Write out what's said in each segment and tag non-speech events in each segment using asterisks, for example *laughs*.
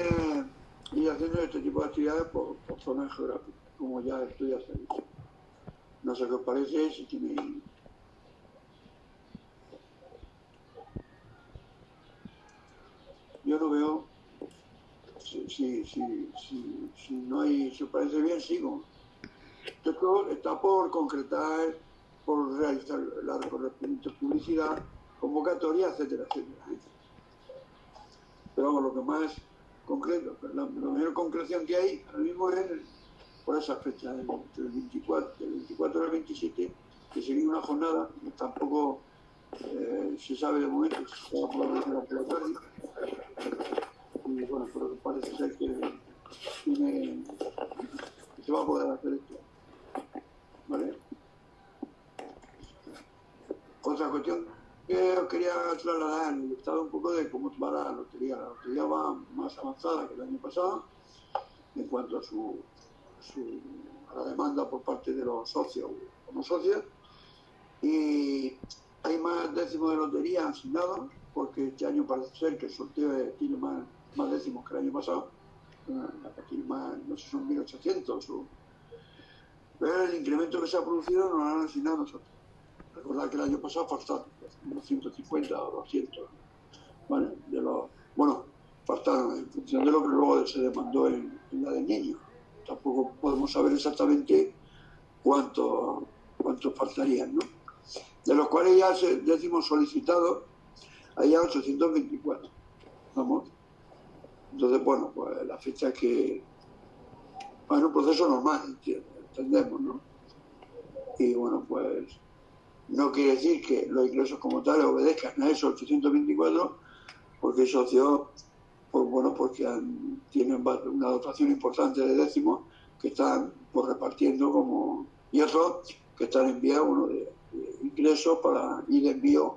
es ir haciendo este tipo de actividades por, zonas geográficas, como ya estoy haciendo. No sé qué os parece, si tiene Yo no veo... Si, si, si, si, no hay... Si os parece bien, sigo. Esto está por concretar, por realizar la correspondiente publicidad, convocatoria, etcétera, etcétera. Pero vamos, lo que más concreto, la, mayor concreción que hay ahora mismo es por esa fecha, del, 24, del 24 al 27, que sería una jornada, tampoco eh, se sabe de momento si se va a la. Y bueno, pero parece ser que se va a poder hacer esto. ¿Vale? Otra cuestión quería trasladar el estado un poco de cómo va la lotería. La lotería va más avanzada que el año pasado en cuanto a su, la demanda por parte de los socios o no socios. Y hay más décimos de lotería asignados, porque este año parece ser que el sorteo tiene más, más décimos que el año pasado. Tiene más, no sé, son 1.800 o... Pero el incremento que se ha producido nos lo han asignado nosotros. Recordad que el año pasado faltaron unos 150 o 200. ¿vale? De los, bueno, faltaron en función de lo que luego se demandó en, la de niños. Tampoco podemos saber exactamente cuánto, cuántos faltarían, ¿no? De los cuales ya se, decimos solicitados, hay ya 824. ¿Vamos? Entonces, bueno, pues la fecha que... Bueno, un proceso normal, entendemos, ¿no? Y bueno, pues no quiere decir que los ingresos como tales obedezcan a esos 824, porque hay socios, pues bueno, porque tienen una dotación importante de décimos que están pues, repartiendo como y otros que están enviando uno de, ingresos para ir de envío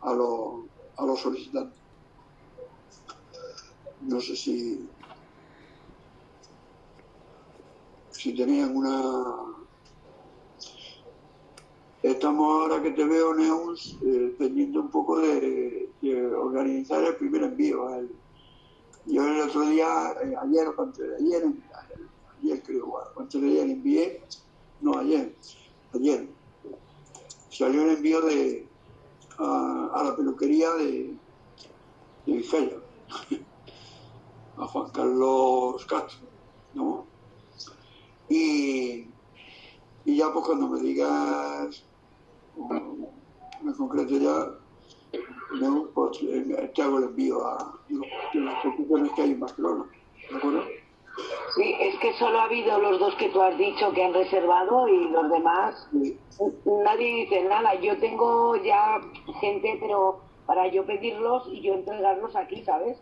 a los, a los solicitantes. No sé si si tenían una Estamos ahora que te veo, Neus, eh, pendiente un poco de, organizar el primer envío. yo el otro día, eh, ayer o antes de ayer, ayer creo, antes de ayer envié, no ayer, ayer, salió el envío de a, la peluquería de, de *laughs* a Juan Carlos Castro, ¿no? Y, y ya pues cuando me digas en concreto ya pues, te hago el envío a las instituciones que hay en Barcelona. ¿De acuerdo? Sí, es que solo ha habido los dos que tú has dicho que han reservado y los demás, nadie dice nada. Yo tengo ya gente, pero para yo pedirlos y yo entregarlos aquí, ¿sabes?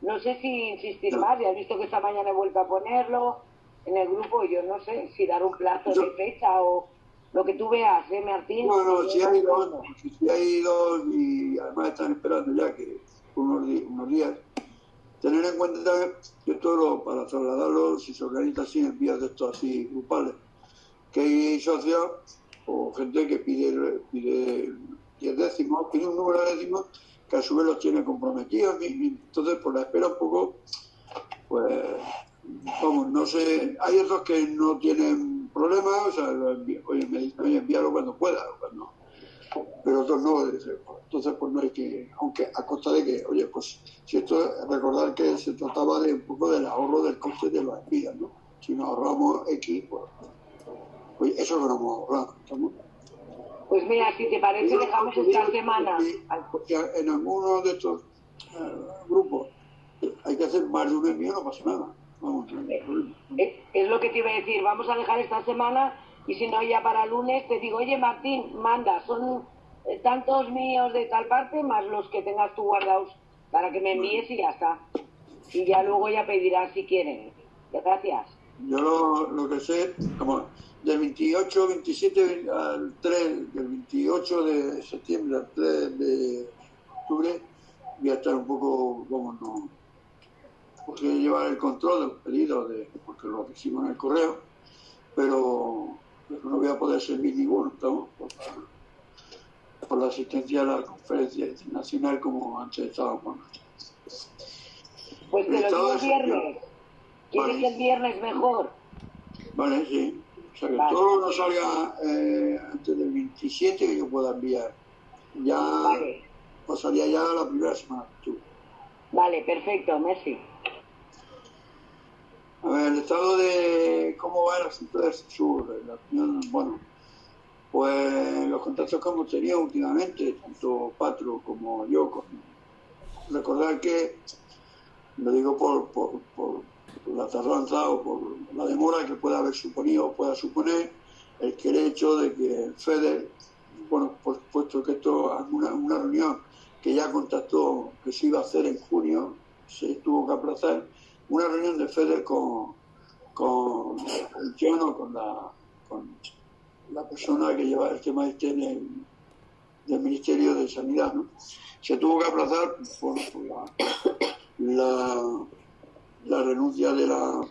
No sé si insistir más, ya has visto que esta mañana he vuelto a ponerlo en el grupo, yo no sé si dar un plazo de fecha o lo que tú veas, ¿eh, Martín? No, no, si hay dos, si hay dos y además están esperando ya que unos, unos días. Tener en cuenta que todo para trasladarlo, si se organiza así en vías de estos así grupales, que hay socios o gente que pide, pide 10 décimos, pide un número de décimos que a su vez los tiene comprometidos, y, entonces por la espera un poco, pues, vamos, no sé, hay otros que no tienen problema, o sea, oye, me dicen, oye, envíalo cuando pueda, cuando, pero otros no, entonces pues no hay que, aunque a costa de que, oye, pues si esto, recordar que se trataba de un poco del ahorro del coste de los envíos, ¿no? Si nos ahorramos X, pues, oye, eso es lo que nos hemos ahorrado, ¿estamos? Pues mira, si te parece, dejamos esta semana. En algunos de estos eh, grupos hay que hacer más de un envío, no pasa nada. Es, lo que te iba a decir, vamos a dejar esta semana y si no ya para lunes te digo, oye Martín, manda, son eh, tantos míos de tal parte más los que tengas tú guardados para que me envíes y ya está. Y ya luego ya pedirás si quieren. Gracias. Yo lo, que sé, como del 28, 27 al 3, del 28 de septiembre al 3 de octubre, voy a estar un poco, como no, porque llevar el control del pedido, de, porque lo hicimos en el correo, pero, no voy a poder servir ninguno, Por, por, la asistencia a la conferencia internacional como antes estábamos. Pues te lo digo el viernes. ¿Quieres que el viernes mejor? Vale, sí. O sea, que todo que salga eh, antes del 27 que yo pueda enviar. Ya vale. pasaría ya la primera semana. Vale, perfecto, Messi. A ver, el estado de cómo va el asunto del sur, la opinión, bueno, pues los contactos que hemos tenido últimamente, tanto Patro como yo, con, recordar que, lo digo por, por, por, la tardanza o por la demora que pueda haber suponido o pueda suponer el que el hecho de que FEDER, bueno, por supuesto que esto es una, una reunión que ya contactó que se iba a hacer en junio, se tuvo que aplazar, una reunión de FEDER con, con el John con la, con la persona que lleva el tema este del, del Ministerio de Sanidad. ¿no? Se tuvo que aplazar por, la, la, renuncia de la,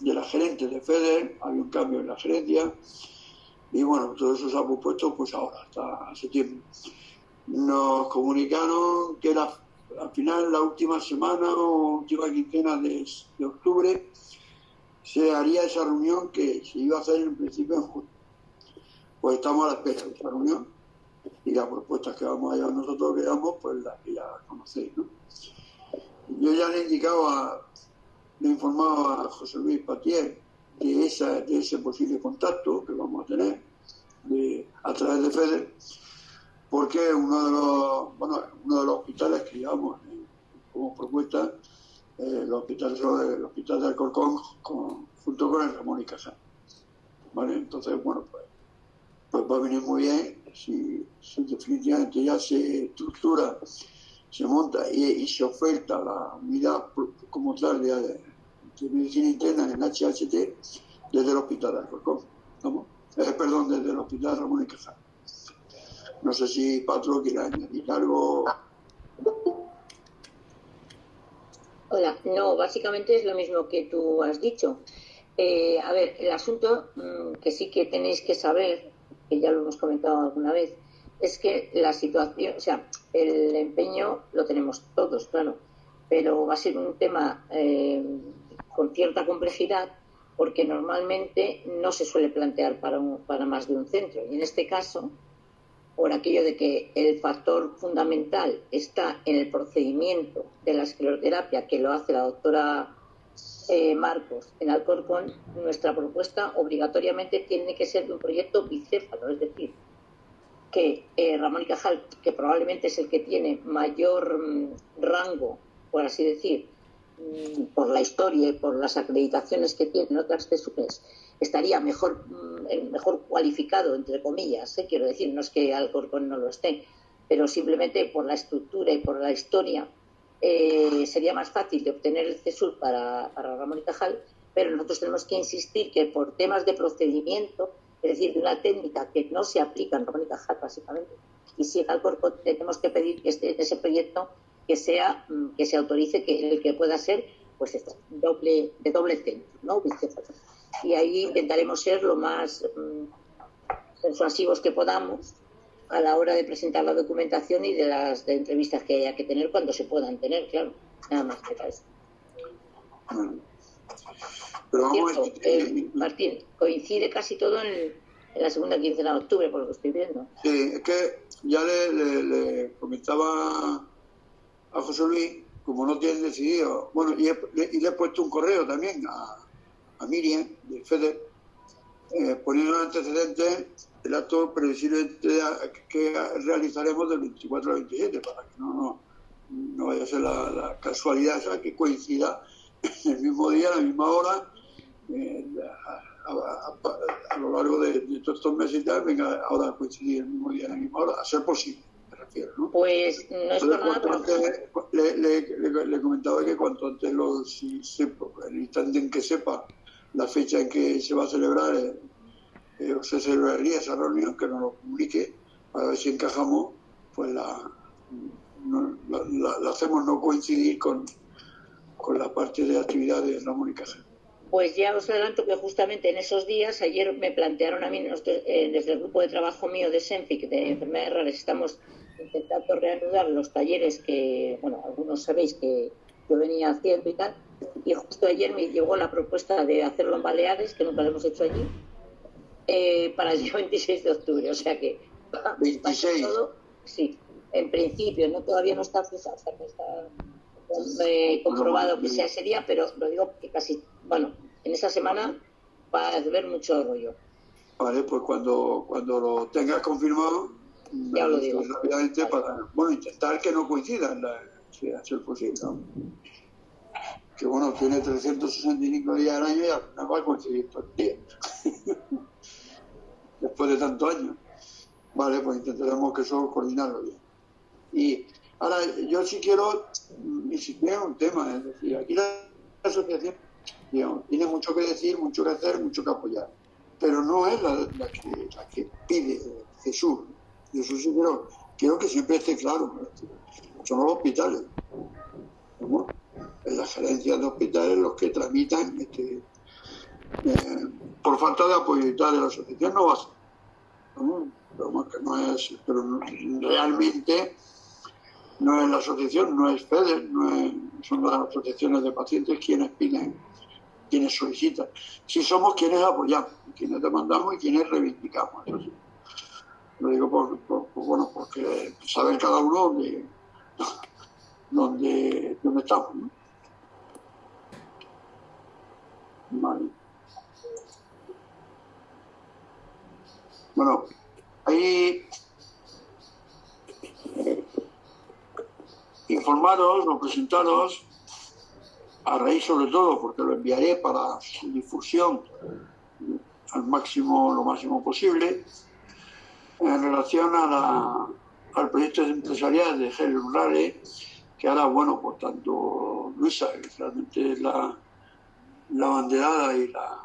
de la gerente de FEDER, había un cambio en la gerencia, y bueno, todo eso se ha propuesto pues ahora, hasta septiembre. Nos comunicaron que la al final, la última semana o última quincena de, octubre, se haría esa reunión que se iba a hacer en principio en junio. Pues estamos a la espera de esa reunión y las propuestas que vamos a llevar nosotros, veamos, pues las que ya conocéis. ¿no? Yo ya le he indicado, a, le he informado a José Luis Patier de, esa, de ese posible contacto que vamos a tener a través de FEDER porque uno de los, bueno, uno de los hospitales que llevamos eh, como propuesta, eh, el, hospital, el hospital de Alcorcón, junto con el Ramón y Casal. ¿Vale? Entonces, bueno, pues, pues va a venir muy bien si, definitivamente ya se estructura, se monta y, se oferta la unidad como tal de, medicina interna en HHT desde el hospital de Alcorcón. ¿no? Eh, perdón, desde el hospital Ramón y Casal. No sé si Patro quiere añadir algo. Hola, no, básicamente es lo mismo que tú has dicho. Eh, a ver, el asunto mm, que sí que tenéis que saber, que ya lo hemos comentado alguna vez, es que la situación, o sea, el empeño lo tenemos todos, claro, pero va a ser un tema eh, con cierta complejidad porque normalmente no se suele plantear para, para más de un centro. Y en este caso, por aquello de que el factor fundamental está en el procedimiento de la escleroterapia que lo hace la doctora eh, Marcos en Alcorcón, nuestra propuesta obligatoriamente tiene que ser de un proyecto bicéfalo, es decir, que eh, Ramón y Cajal, que probablemente es el que tiene mayor mm, rango, por así decir, mm, por la historia y por las acreditaciones que tienen otras TSUPES, estaría mejor, mm, mejor cualificado, entre comillas, ¿eh? quiero decir, no es que Alcorcón no lo esté, pero simplemente por la estructura y por la historia eh, sería más fácil de obtener el CESUR para, para Ramón y Cajal, pero nosotros tenemos que insistir que por temas de procedimiento, es decir, de una técnica que no se aplica en Ramón y Cajal, básicamente, y si en Alcorcón tenemos que pedir que esté en ese proyecto que sea mm, que se autorice que el que pueda ser pues doble de doble centro, ¿no? Y ahí intentaremos ser lo más mm, persuasivos que podamos a la hora de presentar la documentación y de las entrevistas que haya que tener cuando se puedan tener, claro. Nada más que eso. Eh, Martín, coincide casi todo en, la segunda quincena de octubre, por lo que estoy viendo. Sí, es que ya le, comentaba a José Luis, como no tienen decidido, bueno, y, y le he puesto un correo también a, a Miriam, del FEDER, eh, poniendo en antecedentes el acto previsible que realizaremos del 24 al 27, para que no, no, vaya a ser la, casualidad esa que coincida el mismo día, a la misma hora, eh, a, lo largo de, todos estos meses y tal, venga ahora a coincidir el mismo día, a la misma hora, a ser posible. ¿no? Pues no es nada. Le, le, le, comentaba que cuanto antes lo, si el instante en que sepa la fecha en que se va a celebrar, eh, eh, se celebraría esa reunión, que nos lo comunique, para ver si encajamos, pues la, la, hacemos no coincidir con, con la parte de actividad de Ramón y Pues ya os adelanto que justamente en esos días, ayer me plantearon a mí, desde el grupo de trabajo mío de SEMPIC, de enfermedades raras, estamos intentando reanudar los talleres que, bueno, algunos sabéis que yo venía haciendo y tal. Y justo ayer me llegó la propuesta de hacerlo en Baleares, que nunca lo hemos hecho allí, eh, para el día *laughs* 26 de octubre. O sea que *laughs* 26. Todo, sí, en principio, no todavía no está o sea, no está eh, comprobado que sea ese día, pero lo digo que casi, bueno, en esa semana va a haber mucho rollo. Vale, pues cuando, cuando lo tengas confirmado, ya lo digo. Rápidamente para, bueno, intentar que no coincidan, si es posible, ¿no? Que bueno, tiene 365 días al año y al final va a coincidir todo el día. *laughs* Después de tantos años. Vale, pues intentaremos que eso coordinarlo bien. Y ahora, yo sí quiero, ni siquiera un tema, es decir, aquí la asociación tiene mucho que decir, mucho que hacer, mucho que apoyar, pero no es la, que, pide Jesús. Eso sí quiero, quiero que siempre esté claro. Son los hospitales. En las gerencias de hospitales los que tramitan este, eh, por falta de apoyo y tal de la asociación no va a ser. Pero, que no es, pero realmente no es la asociación, no es FEDER, no son las asociaciones de pacientes quienes piden, quienes solicitan. Si somos quienes apoyamos, quienes demandamos y quienes reivindicamos. Lo digo por, bueno, porque saber cada uno dónde, dónde, dónde estamos. Bueno, ahí informaros o presentaros a raíz sobre todo, porque lo enviaré para su difusión al máximo, lo máximo posible, en relación a al proyecto empresarial de Gel Rurale, que ahora, bueno, por tanto, Luisa, que realmente es la, la banderada y la,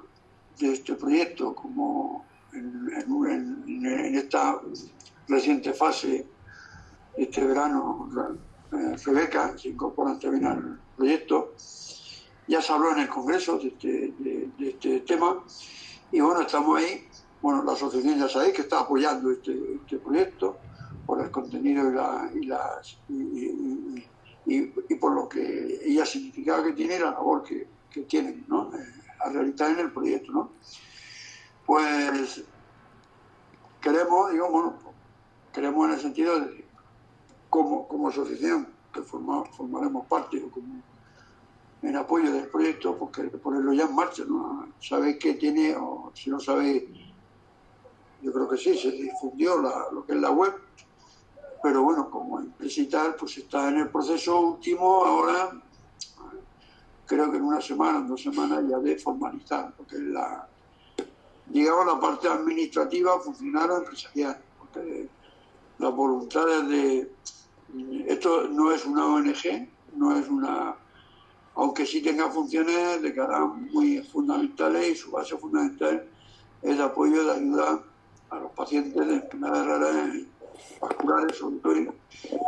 de este proyecto, como en, esta reciente fase, este verano, eh, Rebeca se incorpora también al proyecto. Ya se habló en el Congreso de este, de, este tema y bueno, estamos ahí. Bueno, la asociación ya sabéis que está apoyando este, este proyecto por el contenido y, la, las, por lo que ella significaba que tiene la labor que, que tienen ¿no? Eh, a realizar en el proyecto. ¿no? Pues queremos, digamos, queremos en el sentido de como, como asociación que formaremos parte o como en apoyo del proyecto, porque ponerlo ya en marcha, ¿no? Sabéis que tiene, o si no sabéis, yo creo que sí, se difundió lo que es la web, pero bueno, como tal, pues está en el proceso último ahora, creo que en una semana, en dos semanas ya de formalizar, porque la, digamos, la parte administrativa funcionaron empresarial, porque las voluntades de... Esto no es una ONG, no es una... Aunque sí tenga funciones de cara muy fundamentales y su base fundamental es de apoyo, de ayuda a los pacientes de enfermedades raras vasculares, sobre todo,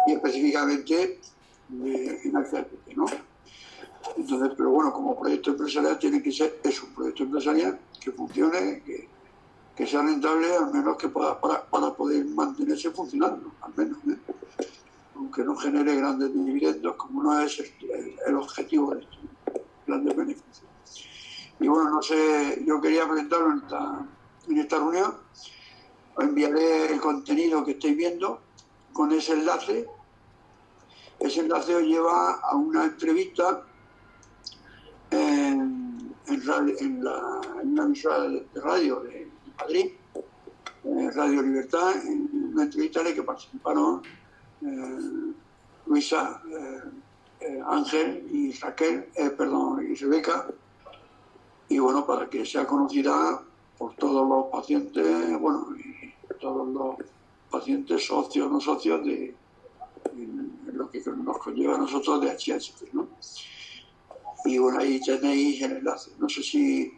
y específicamente en el ¿no? Entonces, pero bueno, como proyecto empresarial tiene que ser, es un proyecto empresarial que funcione, que, que sea rentable, al menos que pueda, para, para poder mantenerse funcionando, al menos, ¿eh? aunque no genere grandes dividendos, como no es el, objetivo de esto, grandes beneficios. Y bueno, no sé, yo quería presentarlo en esta, en esta reunión, os enviaré el contenido que estáis viendo con ese enlace. Ese enlace os lleva a una entrevista en, la, una emisora de, radio de Madrid, eh, Radio Libertad, en una entrevista en la que participaron eh, Luisa, eh, Ángel y Raquel, perdón, y Rebeca, y bueno, para que sea conocida por todos los pacientes, bueno, todos los pacientes socios, no socios de lo que nos conlleva a nosotros de HH, ¿no? Y bueno, ahí tenéis el enlace. No sé si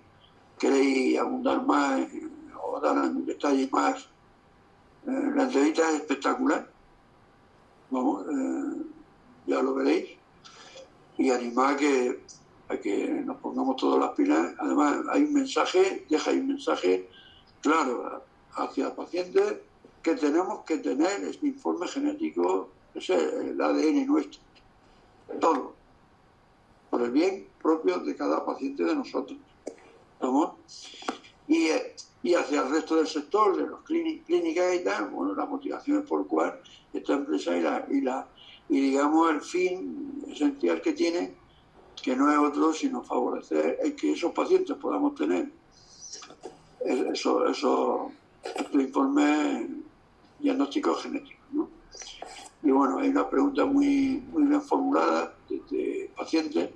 queréis abundar más o dar en detalle más. Eh, la entrevista es espectacular. Vamos, eh, ya lo veréis. Y animar a que, a que nos pongamos todas las pilas. Además, hay un mensaje, deja un mensaje claro hacia pacientes que tenemos que tener este informe genético, es el ADN nuestro. Todo por el bien propio de cada paciente de nosotros. Y, y hacia el resto del sector, de los clínicas y tal, bueno, la motivación es por cual esta empresa y la, y la y digamos el fin esencial que tiene, que no es otro sino favorecer el que esos pacientes podamos tener eso, eso, estos informes diagnósticos genéticos. ¿no? Y bueno, hay una pregunta muy, muy bien formulada de, pacientes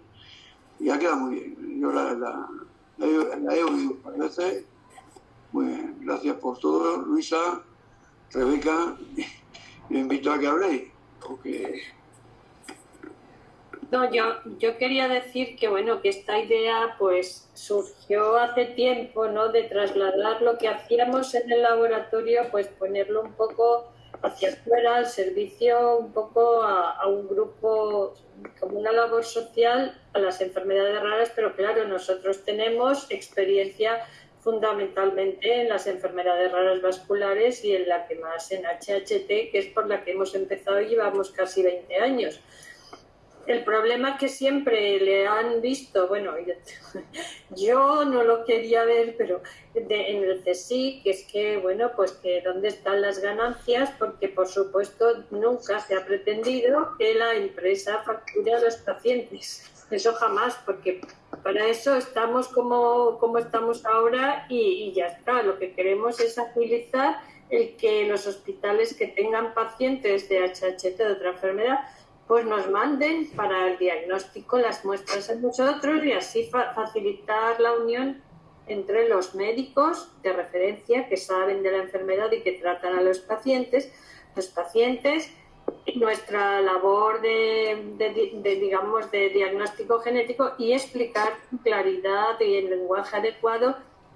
y ha quedado muy bien. Yo la, la, he oído varias veces. Muy bien, gracias por todo, Luisa, Rebeca. *laughs* Me invito a que habléis. Porque no, yo, yo quería decir que bueno, que esta idea pues surgió hace tiempo, ¿no? De trasladar lo que hacíamos en el laboratorio, pues ponerlo un poco hacia afuera, al servicio un poco a, un grupo, como una labor social a las enfermedades raras, pero claro, nosotros tenemos experiencia fundamentalmente en las enfermedades raras vasculares y en la que más en HHT, que es por la que hemos empezado y llevamos casi 20 años. El problema que siempre le han visto, bueno, *laughs* yo no lo quería ver, pero en el CSIC, es que, bueno, pues que dónde están las ganancias, porque por supuesto nunca se ha pretendido que la empresa facture a los pacientes. Eso jamás, porque para eso estamos como, como estamos ahora y, y ya está. Lo que queremos es agilizar el que los hospitales que tengan pacientes de HHT de otra enfermedad pues nos manden para el diagnóstico las muestras a nosotros y así facilitar la unión entre los médicos de referencia que saben de la enfermedad y que tratan a los pacientes, los pacientes, nuestra labor de, digamos, de diagnóstico genético y explicar claridad y en lenguaje adecuado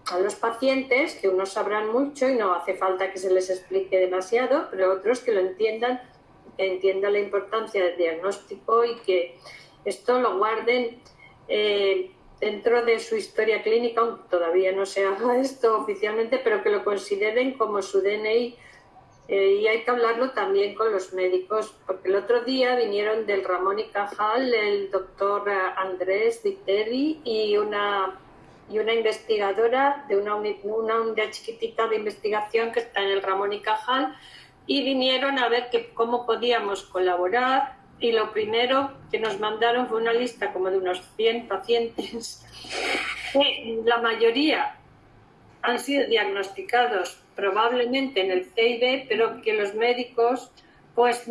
a los pacientes, que unos sabrán mucho y no hace falta que se les explique demasiado, pero otros que lo entiendan entienda la importancia del diagnóstico y que esto lo guarden eh, dentro de su historia clínica, aunque todavía no se haga *laughs* esto oficialmente, pero que lo consideren como su DNI. Eh, y hay que hablarlo también con los médicos, porque el otro día vinieron del Ramón y Cajal el doctor Andrés Viteri y una, y una investigadora de una, una unidad chiquitita de investigación que está en el Ramón y Cajal, y vinieron a ver que, cómo podíamos colaborar y lo primero que nos mandaron fue una lista como de unos 100 pacientes. *laughs* la mayoría han sido diagnosticados probablemente en el CID, pero que los médicos, pues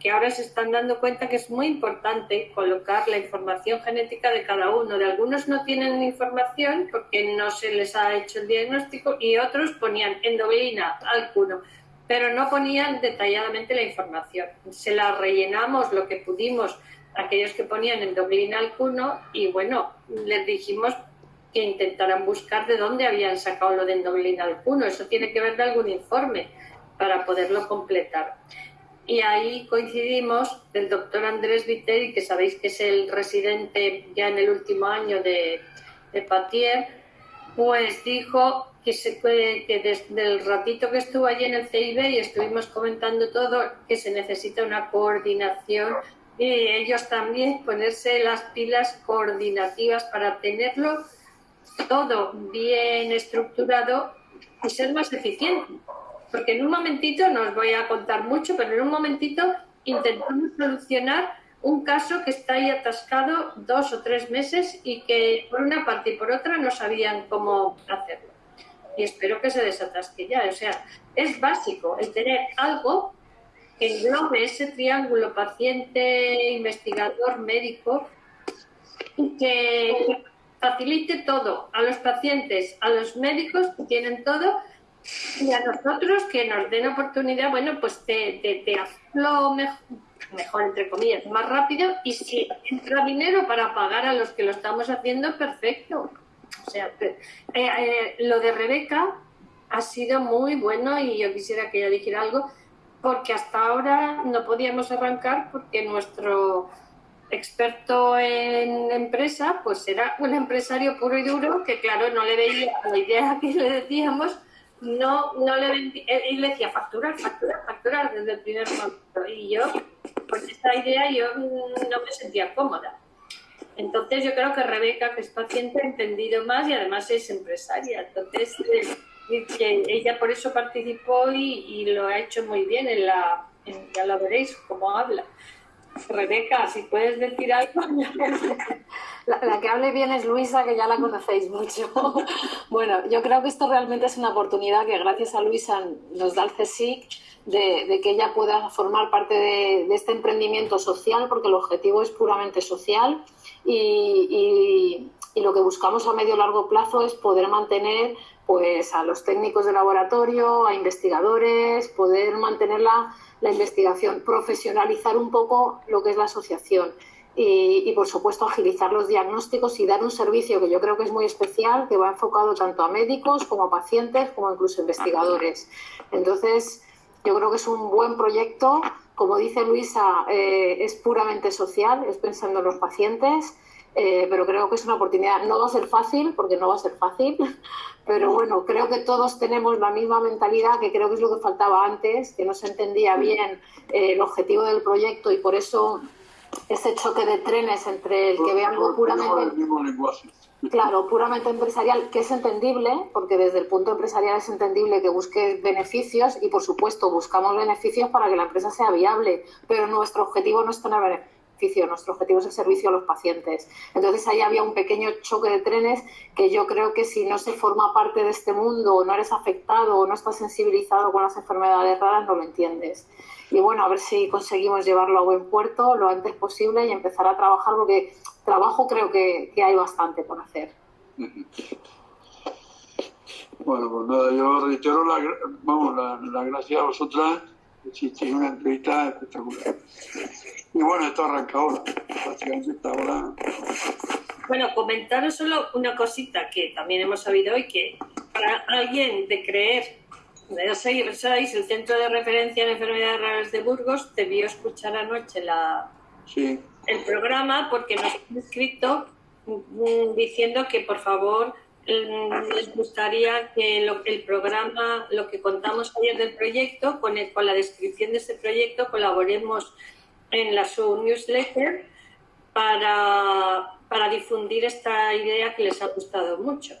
que ahora se están dando cuenta que es muy importante colocar la información genética de cada uno. De algunos no tienen información porque no se les ha hecho el diagnóstico y otros ponían endoglina, alcuno pero no ponían detalladamente la información. Se la rellenamos lo que pudimos aquellos que ponían endoglina al cuno y bueno, les dijimos que intentaran buscar de dónde habían sacado lo de endoglina al cuno. Eso tiene que ver de algún informe para poderlo completar. Y ahí coincidimos del doctor Andrés Viteri, que sabéis que es el residente ya en el último año de, de Patier, pues dijo que, se, que desde el ratito que estuvo allí en el CIB y estuvimos comentando todo, que se necesita una coordinación y ellos también ponerse las pilas coordinativas para tenerlo todo bien estructurado y ser más eficiente. Porque en un momentito, no os voy a contar mucho, pero en un momentito intentamos solucionar un caso que está ahí atascado dos o tres meses y que por una parte y por otra no sabían cómo hacerlo y espero que se desatasque ya. O sea, es básico el tener algo que englobe ese triángulo paciente, investigador, médico y que facilite todo a los pacientes, a los médicos que tienen todo y a nosotros que nos den oportunidad, bueno, pues de, de, hacerlo mejor, mejor, entre comillas, más rápido y si entra dinero para pagar a los que lo estamos haciendo, perfecto. O sea, eh, eh, lo de Rebeca ha sido muy bueno y yo quisiera que ella dijera algo, porque hasta ahora no podíamos arrancar porque nuestro experto en empresa, pues era un empresario puro y duro que, claro, no le veía la idea que le decíamos, no, no le y le decía facturar, facturar, facturar desde el primer momento. Y yo, con esta idea, yo no me sentía cómoda. Entonces yo creo que Rebeca, que es paciente, ha entendido más y además es empresaria. Entonces eh, que ella por eso participó y, lo ha hecho muy bien en la, ya lo veréis cómo habla. Rebeca, si puedes decir algo. *laughs* La, que hable bien es Luisa, que ya la conocéis mucho. *laughs* bueno, yo creo que esto realmente es una oportunidad que gracias a Luisa nos da el CSIC de, que ella pueda formar parte de, este emprendimiento social, porque el objetivo es puramente social y, lo que buscamos a medio y largo plazo es poder mantener pues, a los técnicos de laboratorio, a investigadores, poder mantener la, la investigación, profesionalizar un poco lo que es la asociación. Y, por supuesto agilizar los diagnósticos y dar un servicio que yo creo que es muy especial, que va enfocado tanto a médicos como a pacientes, como incluso a investigadores. Entonces, yo creo que es un buen proyecto. Como dice Luisa, eh, es puramente social, es pensando en los pacientes, eh, pero creo que es una oportunidad. No va a ser fácil, porque no va a ser fácil, *laughs* pero bueno, creo que todos tenemos la misma mentalidad, que creo que es lo que faltaba antes, que no se entendía bien eh, el objetivo del proyecto y por eso ese choque de trenes entre el que ve algo puramente *laughs* claro puramente empresarial que es entendible porque desde el punto empresarial es entendible que busque beneficios y por supuesto buscamos beneficios para que la empresa sea viable pero nuestro objetivo no es tener beneficio nuestro objetivo es el servicio a los pacientes. Entonces ahí había un pequeño choque de trenes que yo creo que si no se forma parte de este mundo o no eres afectado o no estás sensibilizado con las enfermedades raras no lo entiendes. Y bueno, a ver si conseguimos llevarlo a buen puerto lo antes posible y empezar a trabajar, porque trabajo creo que, hay bastante por hacer. Bueno, pues nada, yo reitero la, vamos, la, gracia a vosotras, hicisteis una entrevista espectacular. Y bueno, esto arranca ahora, prácticamente está ahora. Bueno, comentaros solo una cosita que también hemos sabido hoy, que para alguien de creer ya sabéis, el Centro de Referencia en Enfermedades Raras de Burgos debió escuchar anoche la, el programa porque nos han escrito mm, diciendo que por favor les gustaría que el programa, lo que contamos ayer del proyecto, con, con la descripción de ese proyecto, colaboremos en la su newsletter para, difundir esta idea que les ha gustado mucho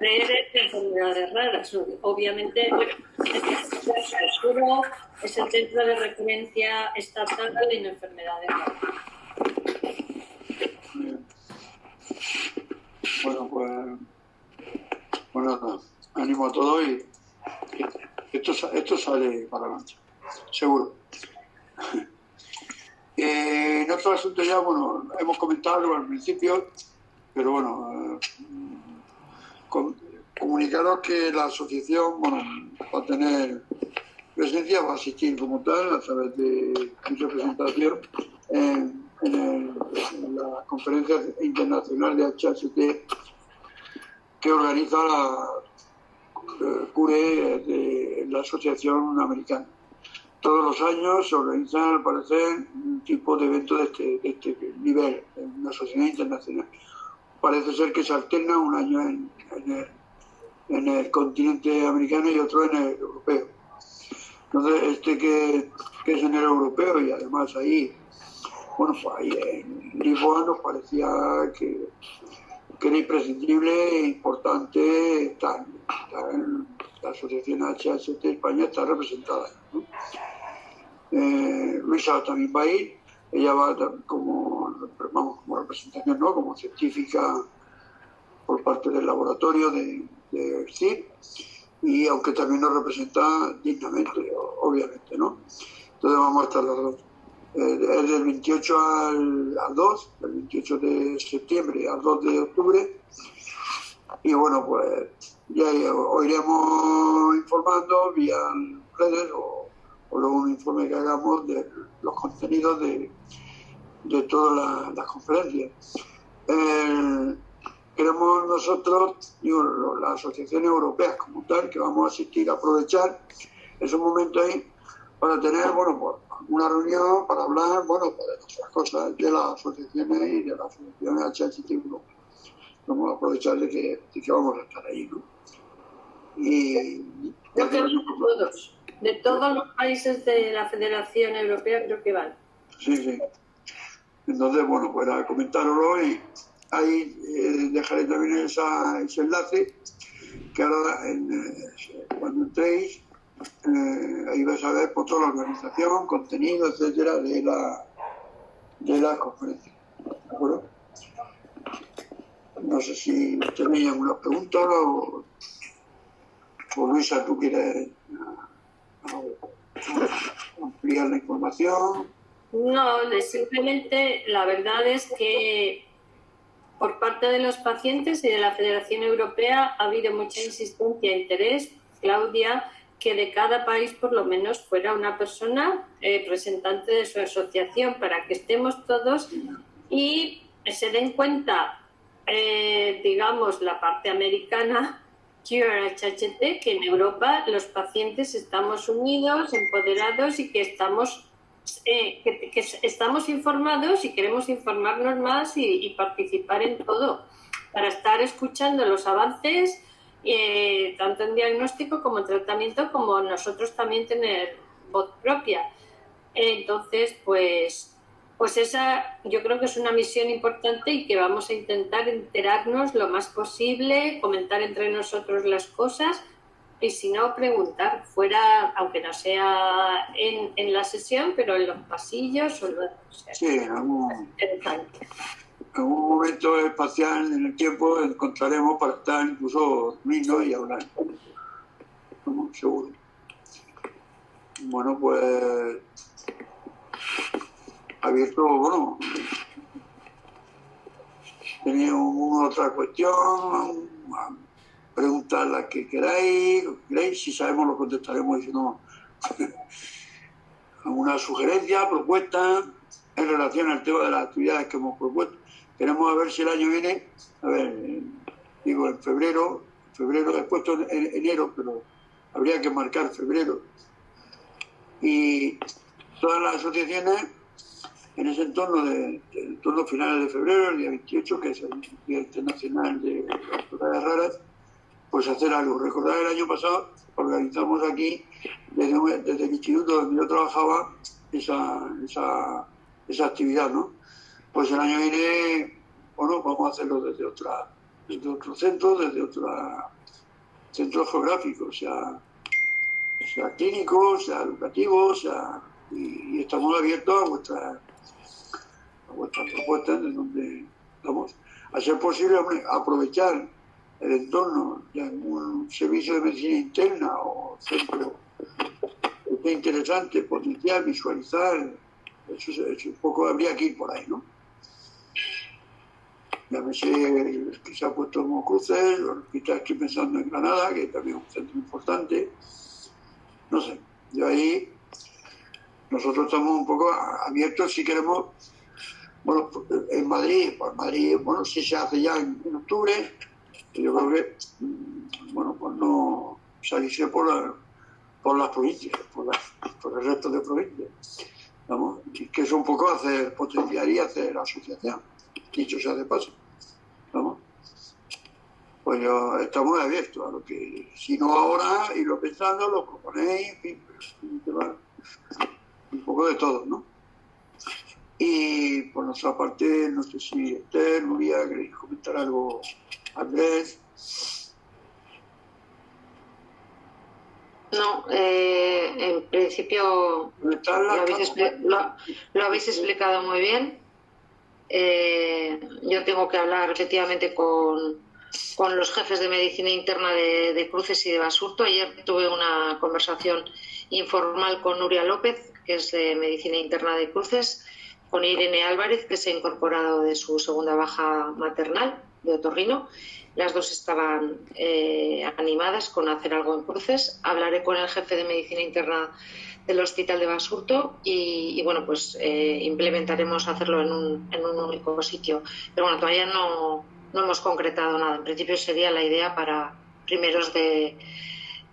de enfermedades raras. Obviamente, es el centro de referencia estatal de enfermedades raras. Bueno, pues bueno, ánimo a todo y esto, esto sale para adelante, seguro. *laughs* Eh, en otro asunto ya, bueno, hemos comentado al principio, pero bueno, eh, comunicaros que la asociación bueno, va a tener presencia, va a asistir como tal a través de mi representación en, la conferencia internacional de HHT que organiza la eh, CURE de la Asociación Americana. Todos los años se organizan, al parecer, un tipo de evento de este, de este nivel, en una sociedad internacional. Parece ser que se alterna un año en, en el en el continente americano y otro en el europeo. Entonces, este que, es en el europeo y además ahí, bueno, ahí en Lisboa nos parecía que, era imprescindible e importante estar, en la Asociación HHT España está representada. Eh, Luisa también va a ir, ella va como, vamos, como representación, ¿no? como científica por parte del laboratorio de, de CIP, y aunque también nos representa dignamente, obviamente, ¿no? Entonces vamos a estar los dos. Es del 28 al, 2, del 28 de septiembre al 2 de octubre. Y bueno, pues ya iremos informando vía redes o, o luego un informe que hagamos de los contenidos de, de todas las, conferencias. Queremos nosotros, digo, las asociaciones europeas como tal, que vamos a asistir a aprovechar esos momentos ahí para tener, bueno, pues, una reunión para hablar, bueno, pues, de otras cosas de las asociaciones y de las asociaciones HHT Vamos a aprovechar de que, de que vamos a estar ahí, ¿no? Y... Creo que todos, de todos los países de la Federación Europea creo que van. Sí, sí. Entonces, bueno, pues a comentarlo y ahí eh, dejaré también esa, ese enlace que ahora eh, cuando entréis eh, ahí vais a ver por toda la organización, contenido, etcétera, de la, de la conferencia. ¿De acuerdo? No sé si tenéis alguna pregunta o, o Luisa, tú quieres ampliar la información. No, simplemente la verdad es que por parte de los pacientes y de la Federación Europea ha habido mucha insistencia e interés, Claudia, que de cada país por lo menos fuera una persona eh, representante de su asociación para que estemos todos y se den cuenta, eh, digamos, la parte americana, que en Europa los pacientes estamos unidos, empoderados y que estamos eh, que, estamos informados y queremos informarnos más y, participar en todo, para estar escuchando los avances, eh, tanto en diagnóstico como en tratamiento, como nosotros también tener voz propia. Entonces, pues, pues esa yo creo que es una misión importante y que vamos a intentar enterarnos lo más posible, comentar entre nosotros las cosas y si no, preguntar fuera, aunque no sea en, en la sesión, pero en los pasillos o, lo, Sí, en algún, momento espacial en el tiempo encontraremos para estar incluso dormidos y hablar. Seguro. Bueno, pues abierto, bueno, tenía una otra cuestión, preguntar las que queráis, queráis, si sabemos lo contestaremos y si no, alguna sugerencia, propuesta en relación al tema de las actividades que hemos propuesto. Queremos ver si el año viene, a ver, digo en febrero, febrero puesto en enero, pero habría que marcar febrero. Y todas las asociaciones en ese entorno de, entorno final de febrero, el día 28, que es el Día Internacional de las Raras, pues hacer algo. Recordar el año pasado organizamos aquí, desde, el instituto donde yo trabajaba, esa, esa, esa actividad, ¿no? Pues el año viene, bueno, vamos a hacerlo desde, otra, desde otro centro, desde otro centro geográfico, sea, sea clínico, sea educativo, sea, y, estamos abiertos a vuestras a vuestras propuestas de donde vamos a ser posible aprovechar el entorno de algún servicio de medicina interna o centro es interesante, potencial, visualizar, eso, un poco habría que ir por ahí, ¿no? Ya me sé que se ha puesto como cruces, hospital estoy pensando en Granada, que también es un centro importante. No sé, de ahí nosotros estamos un poco abiertos si queremos, bueno, en Madrid, pues Madrid, bueno, si se hace ya en octubre, yo creo que, mm, bueno, pues no salirse por, por las provincias, por, por el resto de provincias. Vamos, que es un poco hacer, potenciar y hacer asociación, dicho sea de paso. Vamos. Pues yo, estamos abiertos a lo que, si no ahora, y lo pensando, lo proponéis, en fin, un poco de todo, ¿no? Y por nuestra parte, no sé si Esther, Nuria, queréis comentar algo Andrés. No, eh, en principio lo habéis, explicado muy bien. Eh, yo tengo que hablar efectivamente con, los jefes de medicina interna de, Cruces y de Basurto. Ayer tuve una conversación informal con Nuria López, que es de medicina interna de Cruces, con Irene Álvarez, que se ha incorporado de su segunda baja maternal de Otorrino. Las dos estaban eh, animadas con hacer algo en cruces. Hablaré con el jefe de medicina interna del Hospital de Basurto y, bueno, pues eh, implementaremos hacerlo en un, en un, único sitio. Pero bueno, todavía no, no, hemos concretado nada. En principio sería la idea para primeros de,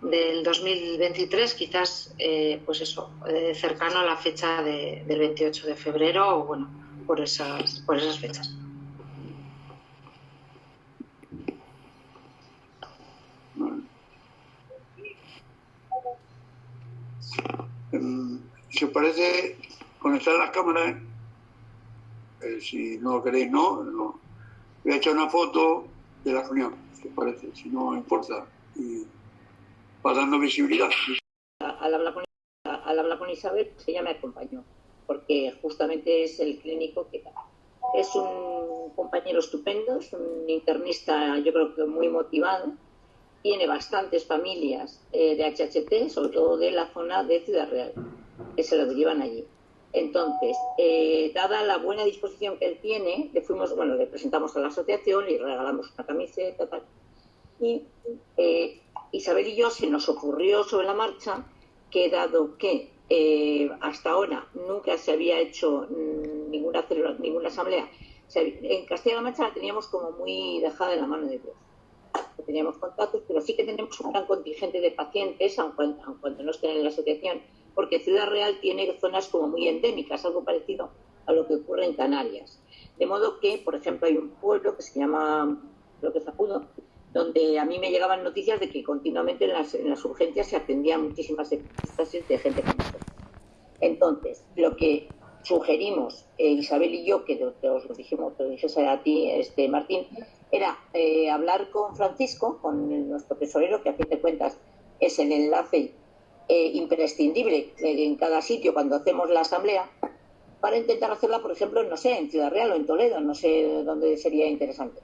del 2023, quizás, eh, pues eso, cercano a la fecha del 28 de febrero o bueno, por esas, por esas fechas. Os parece, conectar las cámaras, eh, si no queréis, no, no. Voy a una foto de la reunión, si parece, si no importa, y va dando visibilidad. Al hablar con, al hablar con Isabel, pues ella me acompañó, porque justamente es el clínico que es un compañero estupendo, es un internista yo creo que muy motivado, tiene bastantes familias eh, de HHT, sobre todo de la zona de Ciudad Real, que se lo llevan allí. Entonces, eh, dada la buena disposición que él tiene, le fuimos, bueno, le presentamos a la asociación, y regalamos una camiseta, tal. Y eh, Isabel y yo se nos ocurrió sobre la marcha que dado que hasta ahora nunca se había hecho mm, ninguna, ninguna asamblea, en Castilla-La Mancha la teníamos como muy dejada en la mano de Dios teníamos contactos, pero sí que tenemos un gran contingente de pacientes, aunque, aunque no estén en la asociación, porque Ciudad Real tiene zonas como muy endémicas, algo parecido a lo que ocurre en Canarias. De modo que, por ejemplo, hay un pueblo que se llama, creo que donde a mí me llegaban noticias de que continuamente en las, en urgencias se atendían muchísimas estaciones de gente con Entonces, lo que sugerimos eh, Isabel y yo, que te, lo dijimos, te lo dijese a ti, este, Martín, era eh, hablar con Francisco, con nuestro tesorero, que a fin de cuentas es el enlace eh, imprescindible en cada sitio cuando hacemos la asamblea, para intentar hacerla, por ejemplo, no sé, en Ciudad Real o en Toledo, no sé dónde sería interesante,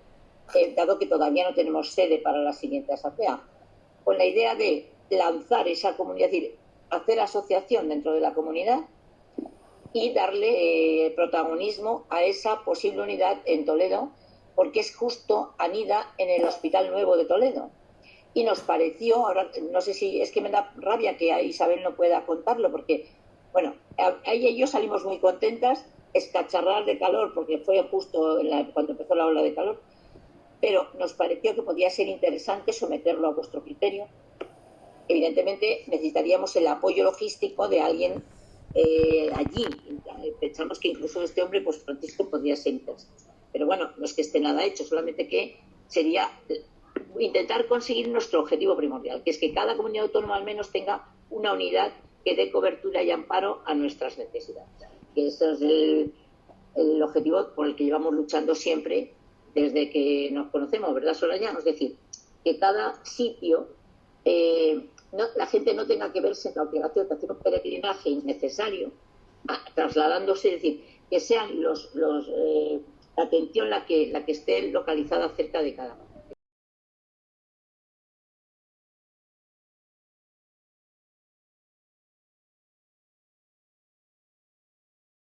dado que todavía no tenemos sede para la siguiente asamblea, con la idea de lanzar esa comunidad, es decir, hacer asociación dentro de la comunidad y darle eh, protagonismo a esa posible unidad en Toledo, porque es justo anida en el Hospital Nuevo de Toledo. Y nos pareció, ahora no sé si es que me da rabia que Isabel no pueda contarlo, porque, bueno, ahí y yo salimos muy contentas, escacharrar de calor, porque fue justo cuando empezó la ola de calor, pero nos pareció que podía ser interesante someterlo a vuestro criterio. Evidentemente necesitaríamos el apoyo logístico de alguien eh, allí. Pensamos que incluso este hombre, pues Francisco, podría ser interesante. Pero bueno, no es que esté nada hecho, solamente que sería intentar conseguir nuestro objetivo primordial, que es que cada comunidad autónoma al menos tenga una unidad que dé cobertura y amparo a nuestras necesidades. Que ese es el, objetivo por el que llevamos luchando siempre desde que nos conocemos, ¿verdad, Soraya? Es decir, que cada sitio eh, no, la gente no tenga que verse en la obligación de hacer un peregrinaje innecesario, trasladándose, es decir, que sean los, los eh, la atención la que, la que esté localizada cerca de cada uno.